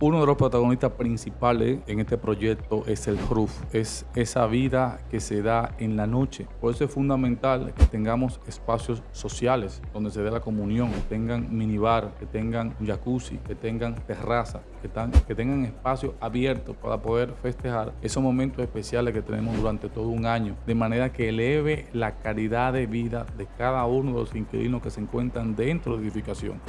Uno de los protagonistas principales en este proyecto es el RUF, es esa vida que se da en la noche. Por eso es fundamental que tengamos espacios sociales donde se dé la comunión, que tengan minibar, que tengan jacuzzi, que tengan terraza, que, que tengan espacios abiertos para poder festejar esos momentos especiales que tenemos durante todo un año, de manera que eleve la calidad de vida de cada uno de los inquilinos que se encuentran dentro de la edificación.